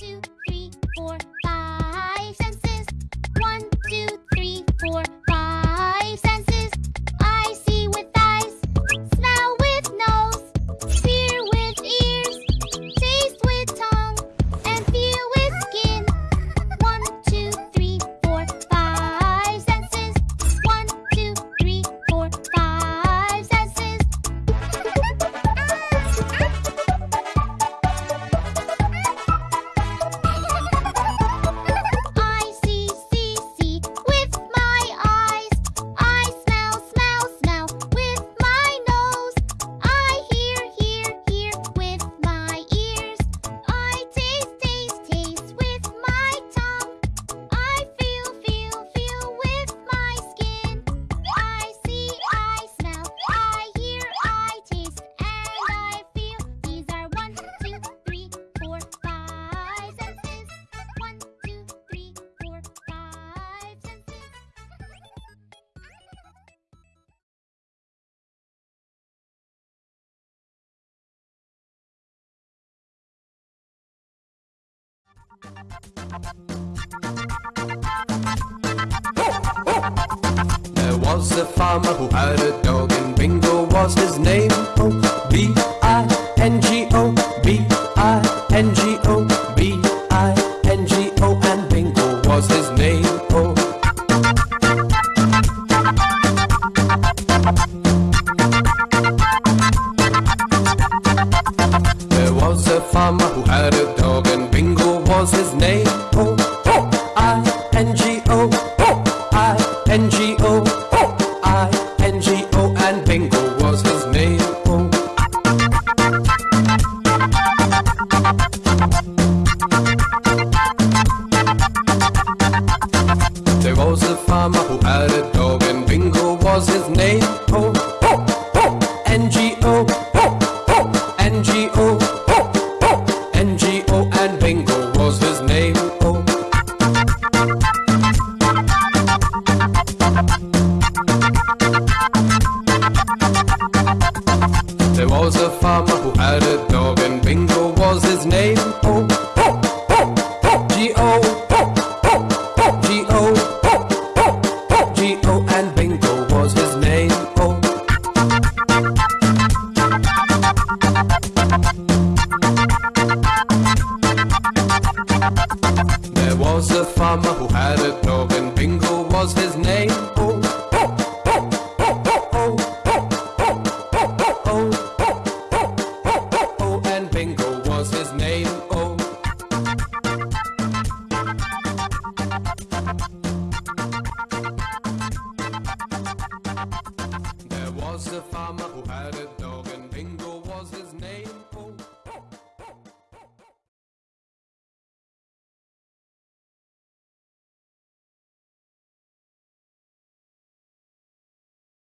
two, three, four, There was a farmer who had a dog and Bingo was his name. Oh, B-I-N-G-O. and Bingo was his name. There was a farmer who had a dog, and Bingo was his name. Oh. There was a farmer who had a dog and Bingo was his name. Oh, oh, oh, oh. G-O, oh, oh, oh. G-O, oh, oh, oh. G-O and Bingo was his name. Oh. There was a farmer who had a dog